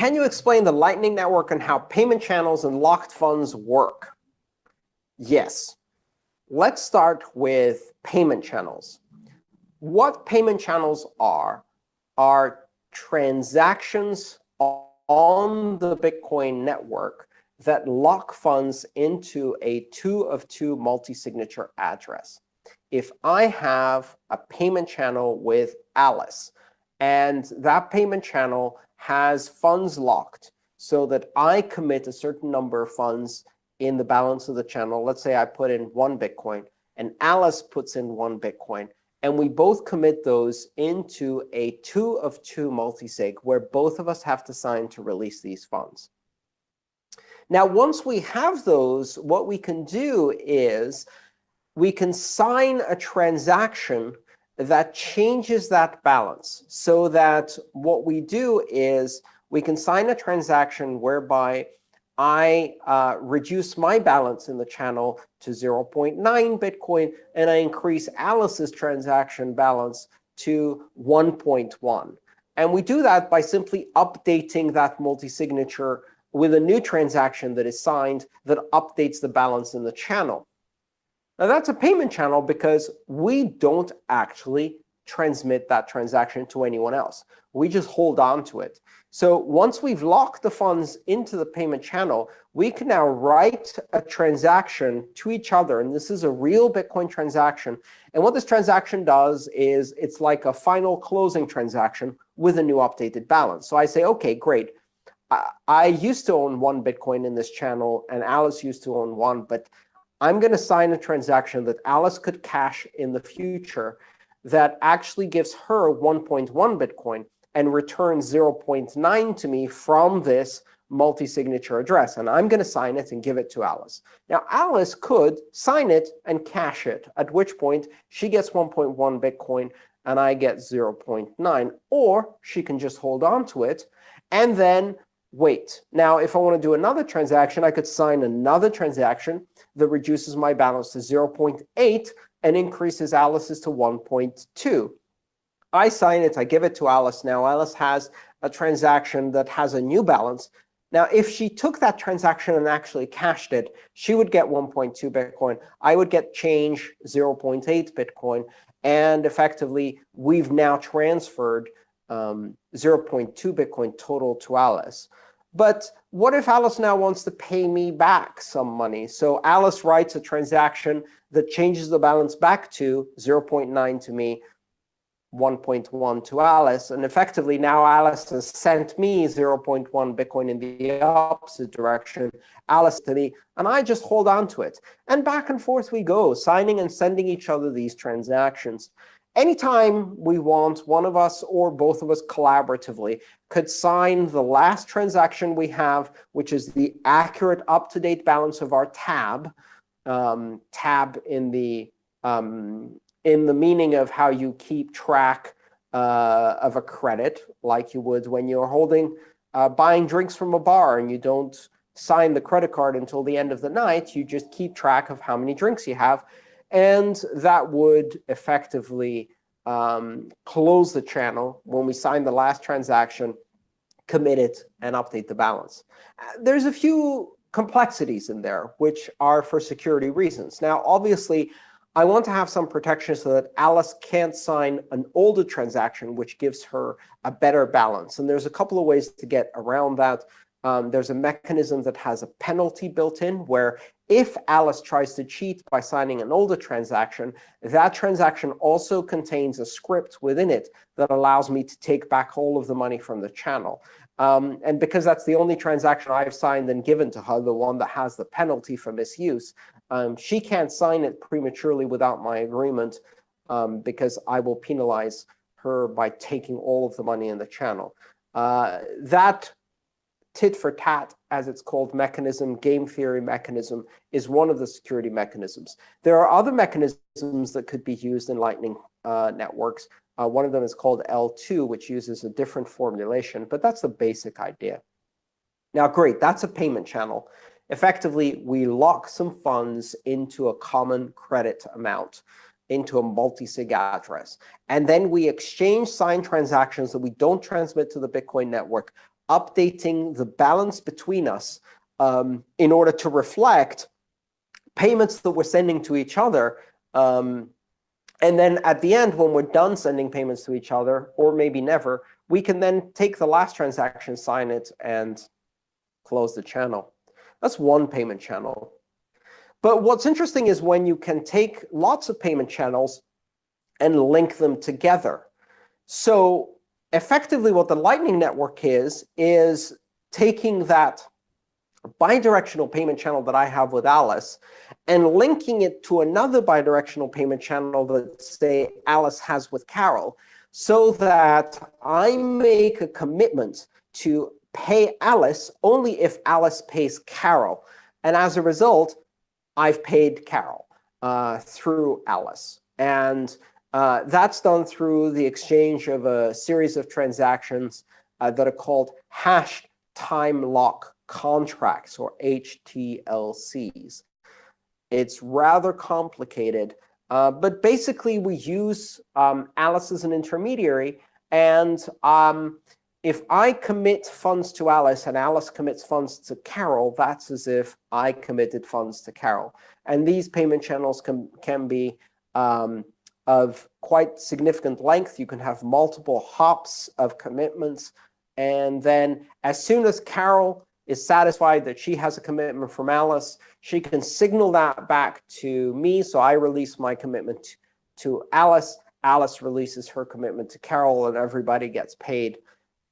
can you explain the Lightning Network and how payment channels and locked funds work? Yes. Let's start with payment channels. What payment channels are, are transactions on the Bitcoin network that lock funds into a 2 of 2 multi-signature address. If I have a payment channel with Alice, and that payment channel has funds locked so that I commit a certain number of funds in the balance of the channel. Let's say I put in one Bitcoin, and Alice puts in one Bitcoin. And we both commit those into a 2 of 2 multisig, where both of us have to sign to release these funds. Now, once we have those, what we can do is we can sign a transaction that changes that balance so that what we do is we can sign a transaction whereby I uh, reduce my balance in the channel to 0.9 Bitcoin, and I increase Alice's transaction balance to 1.1. And we do that by simply updating that multi-signature with a new transaction that is signed that updates the balance in the channel. Now, that's a payment channel because we don't actually transmit that transaction to anyone else. We just hold on to it. So once we've locked the funds into the payment channel, we can now write a transaction to each other. And this is a real Bitcoin transaction. And what this transaction does is it's like a final closing transaction with a new updated balance. So I say, OK, great. I, I used to own one Bitcoin in this channel, and Alice used to own one. But I'm going to sign a transaction that Alice could cash in the future that actually gives her 1.1 Bitcoin and returns 0.9 to me from this multi-signature address. And I'm going to sign it and give it to Alice. Now, Alice could sign it and cash it, at which point she gets 1.1 Bitcoin and I get 0.9. Or she can just hold on to it and then wait. Now, if I want to do another transaction, I could sign another transaction that reduces my balance to 0.8 and increases Alice's to 1.2. I sign it. I give it to Alice. Now, Alice has a transaction that has a new balance. Now, if she took that transaction and actually cashed it, she would get 1.2 Bitcoin. I would get change 0.8 Bitcoin. And effectively, we've now transferred um, 0.2 Bitcoin total to Alice. But what if Alice now wants to pay me back some money? So Alice writes a transaction that changes the balance back to 0.9 to me, 1.1 to Alice. And effectively, now Alice has sent me 0.1 Bitcoin in the opposite direction, Alice to me, and I just hold on to it. And back and forth we go, signing and sending each other these transactions. Anytime we want, one of us or both of us collaboratively could sign the last transaction we have, which is the accurate up-to-date balance of our tab, um, tab in the um, in the meaning of how you keep track uh, of a credit, like you would when you're holding uh, buying drinks from a bar and you don't sign the credit card until the end of the night. You just keep track of how many drinks you have. And that would effectively um, close the channel when we sign the last transaction, commit it, and update the balance. Uh, there's a few complexities in there, which are for security reasons. Now, obviously, I want to have some protection so that Alice can't sign an older transaction, which gives her a better balance. And there's a couple of ways to get around that. Um, there's a mechanism that has a penalty built in, where if Alice tries to cheat by signing an older transaction, that transaction also contains a script within it that allows me to take back all of the money from the channel. Um, and because that's the only transaction I've signed and given to her, the one that has the penalty for misuse, um, she can't sign it prematurely without my agreement um, because I will penalize her by taking all of the money in the channel. Uh, that tit for tat, as it's called, mechanism, game theory mechanism, is one of the security mechanisms. There are other mechanisms that could be used in Lightning uh, networks. Uh, one of them is called eltoo, which uses a different formulation, but that's the basic idea. Now, great, that's a payment channel. Effectively, we lock some funds into a common credit amount, into a multi-sig address. And then we exchange signed transactions that we don't transmit to the Bitcoin network updating the balance between us um, in order to reflect payments that we're sending to each other. Um, and then at the end, when we're done sending payments to each other, or maybe never, we can then take the last transaction, sign it, and close the channel. That's one payment channel. But what's interesting is when you can take lots of payment channels and link them together. So effectively, what the Lightning Network is, is taking that bidirectional payment channel that I have with Alice and linking it to another bidirectional payment channel that, say, Alice has with Carol, so that I make a commitment to pay Alice only if Alice pays Carol. And as a result, I've paid Carol uh, through Alice. And uh, that's done through the exchange of a series of transactions uh, that are called hashed time lock contracts, or HTLCs. It's rather complicated, uh, but basically we use um, Alice as an intermediary. And um, if I commit funds to Alice and Alice commits funds to Carol, that's as if I committed funds to Carol. And these payment channels can, can be um, of quite significant length. You can have multiple hops of commitments. And then as soon as Carol is satisfied that she has a commitment from Alice, she can signal that back to me. So I release my commitment to Alice. Alice releases her commitment to Carol, and everybody gets paid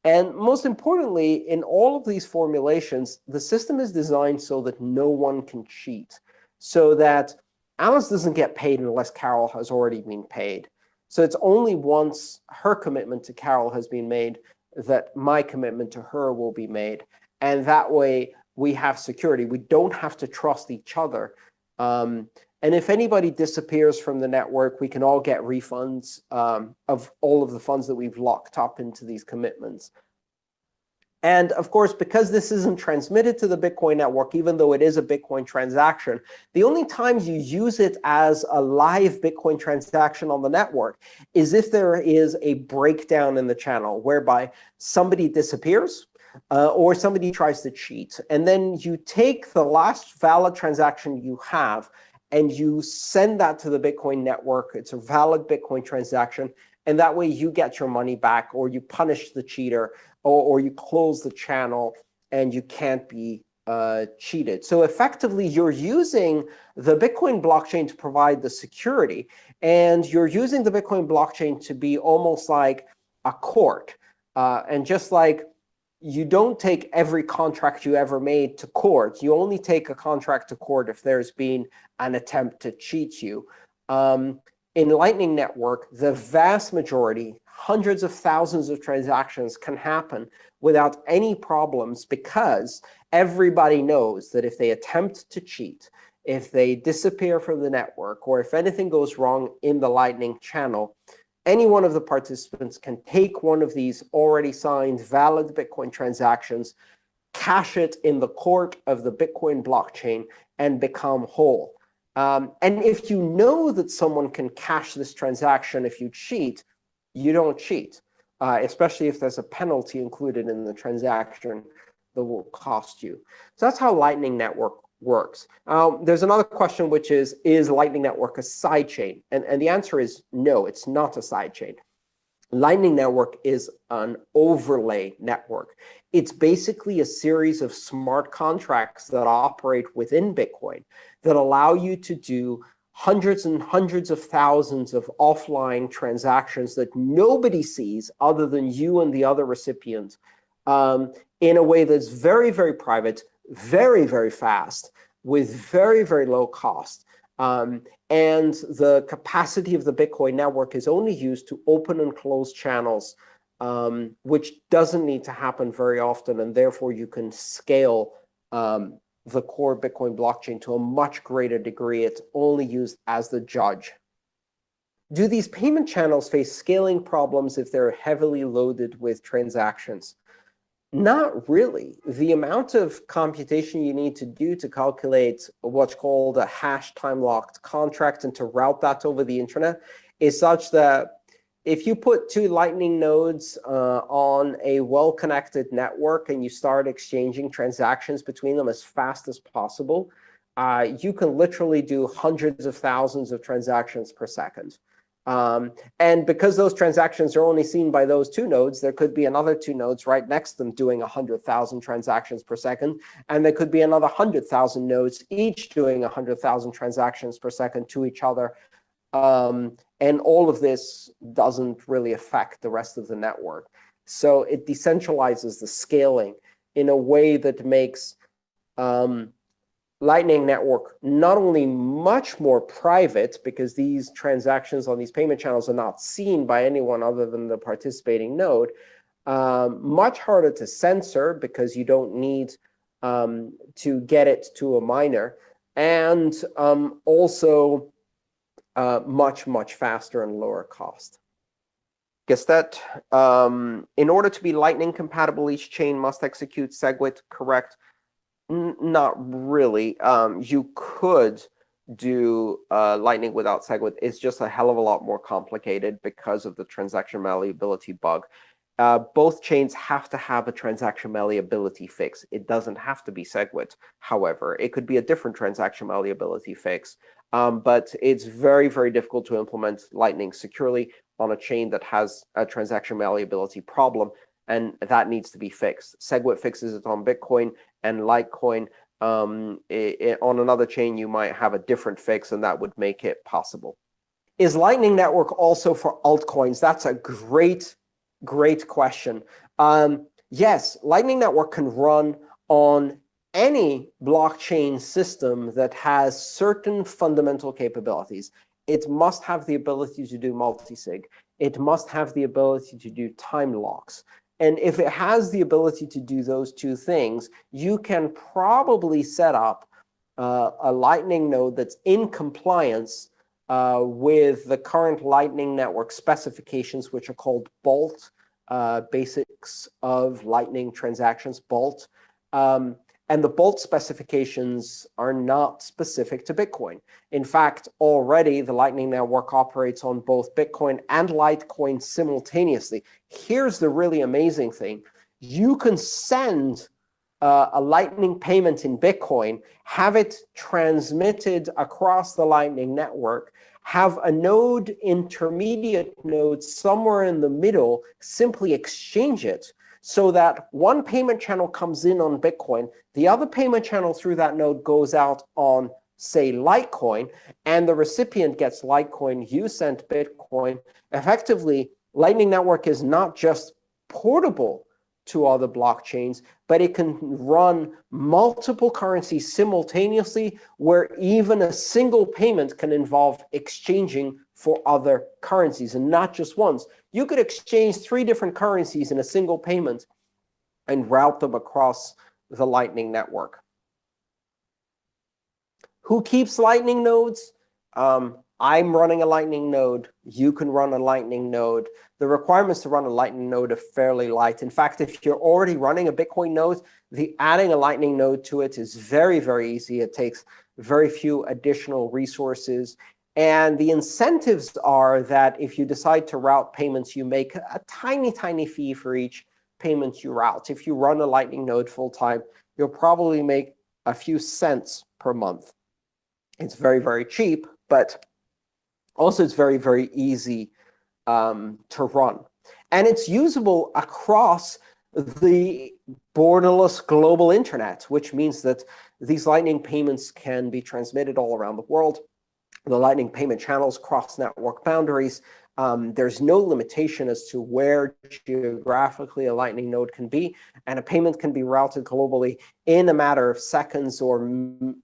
and most importantly, in all of these formulations, the system is designed so that no one can cheat, so that Alice doesn't get paid unless Carol has already been paid. So it's only once her commitment to Carol has been made that my commitment to her will be made. And that way, we have security. We don't have to trust each other. Um, and if anybody disappears from the network, we can all get refunds um, of all of the funds that we've locked up into these commitments. And of course, because this isn't transmitted to the Bitcoin network, even though it is a Bitcoin transaction, the only times you use it as a live Bitcoin transaction on the network is if there is a breakdown in the channel, whereby somebody disappears, uh, or somebody tries to cheat. And then you take the last valid transaction you have, and you send that to the Bitcoin network. It's a valid Bitcoin transaction. And that way you get your money back, or you punish the cheater, or, or you close the channel, and you can't be uh, cheated. So effectively, you're using the Bitcoin blockchain to provide the security. And you're using the Bitcoin blockchain to be almost like a court. Uh, and just like you don't take every contract you ever made to court. You only take a contract to court if there's been an attempt to cheat you. Um, in Lightning Network, the vast majority, hundreds of thousands of transactions can happen without any problems because everybody knows that if they attempt to cheat, if they disappear from the network, or if anything goes wrong in the Lightning channel, any one of the participants can take one of these already signed valid Bitcoin transactions, cash it in the court of the Bitcoin blockchain, and become whole. Um, and if you know that someone can cash this transaction if you cheat, you don't cheat, uh, especially if there's a penalty included in the transaction that will cost you. So that's how Lightning Network works. Um, there's another question, which is, is Lightning Network a sidechain? And, and the answer is no, it's not a sidechain. Lightning Network is an overlay network. It's basically a series of smart contracts that operate within Bitcoin that allow you to do hundreds and hundreds of thousands of offline transactions that nobody sees other than you and the other recipient um, in a way that's very, very private, very, very fast with very, very low cost. Um, and the capacity of the Bitcoin network is only used to open and close channels, um, which doesn't need to happen very often. And therefore, you can scale um, the core Bitcoin blockchain to a much greater degree. It's only used as the judge. Do these payment channels face scaling problems if they're heavily loaded with transactions? Not really. The amount of computation you need to do to calculate what's called a hash time-locked contract and to route that over the internet is such that if you put two Lightning nodes uh, on a well-connected network and you start exchanging transactions between them as fast as possible, uh, you can literally do hundreds of thousands of transactions per second. Um, and because those transactions are only seen by those two nodes, there could be another two nodes right next to them doing 100,000 transactions per second. And there could be another 100,000 nodes each doing 100,000 transactions per second to each other. Um, and all of this doesn't really affect the rest of the network. So it decentralizes the scaling in a way that makes um, Lightning Network not only much more private, because these transactions on these payment channels are not seen by anyone other than the participating node, um, much harder to censor because you don't need um, to get it to a miner, and um, also uh, much, much faster and lower cost. Guess that um, in order to be Lightning compatible, each chain must execute SegWit correct not really. Um, you could do uh, Lightning without SegWit. It's just a hell of a lot more complicated because of the transaction malleability bug. Uh, both chains have to have a transaction malleability fix. It doesn't have to be SegWit, however. It could be a different transaction malleability fix. Um, but it's very, very difficult to implement Lightning securely on a chain that has a transaction malleability problem and that needs to be fixed. SegWit fixes it on Bitcoin, and Litecoin um, it, it, on another chain, you might have a different fix, and that would make it possible. Is Lightning Network also for altcoins? That's a great, great question. Um, yes, Lightning Network can run on any blockchain system that has certain fundamental capabilities. It must have the ability to do multisig. It must have the ability to do time locks. And if it has the ability to do those two things, you can probably set up uh, a Lightning node that's in compliance uh, with the current Lightning Network specifications, which are called Bolt, uh, Basics of Lightning Transactions, Bolt. Um, and the Bolt specifications are not specific to Bitcoin. In fact, already the Lightning Network operates on both Bitcoin and Litecoin simultaneously. Here's the really amazing thing. You can send uh, a Lightning payment in Bitcoin, have it transmitted across the Lightning Network, have a node, intermediate node somewhere in the middle, simply exchange it so that one payment channel comes in on Bitcoin, the other payment channel through that node goes out on, say, Litecoin, and the recipient gets Litecoin, you sent Bitcoin. Effectively, Lightning Network is not just portable to other blockchains, but it can run multiple currencies simultaneously, where even a single payment can involve exchanging for other currencies, and not just once. You could exchange three different currencies in a single payment and route them across the Lightning Network. Who keeps Lightning nodes? Um, I'm running a Lightning node. You can run a Lightning node. The requirements to run a Lightning node are fairly light. In fact, if you're already running a Bitcoin node, the adding a Lightning node to it is very, very easy. It takes very few additional resources. And the incentives are that if you decide to route payments, you make a tiny, tiny fee for each payment you route. If you run a Lightning node full time, you'll probably make a few cents per month. It's very, very cheap, but also it's very, very easy um, to run. And it's usable across the borderless global internet, which means that these Lightning payments can be transmitted all around the world the Lightning payment channels cross network boundaries. Um, there's no limitation as to where geographically a Lightning node can be, and a payment can be routed globally in a matter of seconds or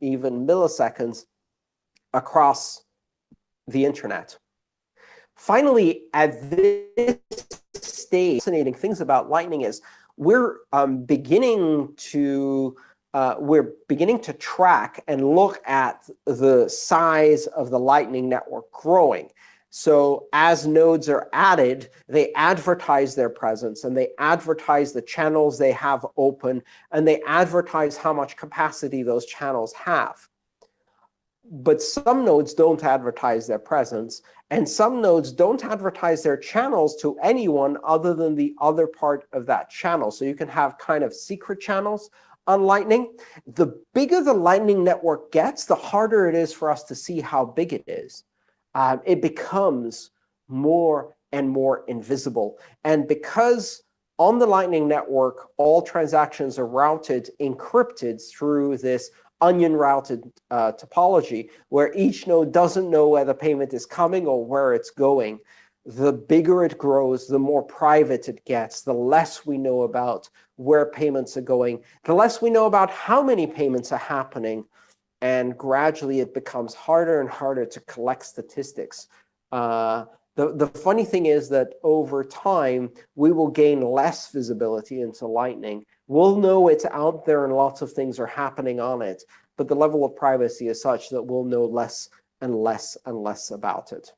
even milliseconds across the internet. Finally, at this stage, fascinating things about Lightning is we're um, beginning to uh, we're beginning to track and look at the size of the Lightning Network growing. So as nodes are added, they advertise their presence, and they advertise the channels they have open, and they advertise how much capacity those channels have. But some nodes don't advertise their presence. And some nodes don't advertise their channels to anyone other than the other part of that channel. So you can have kind of secret channels on Lightning. The bigger the Lightning network gets, the harder it is for us to see how big it is. Um, it becomes more and more invisible. And because on the Lightning Network, all transactions are routed encrypted through this onion routed uh, topology, where each node doesn't know where the payment is coming or where it's going. The bigger it grows, the more private it gets, the less we know about where payments are going, the less we know about how many payments are happening, and gradually it becomes harder and harder to collect statistics. Uh, the, the funny thing is that over time, we will gain less visibility into Lightning. We'll know it's out there and lots of things are happening on it, but the level of privacy is such that we'll know less and less and less about it.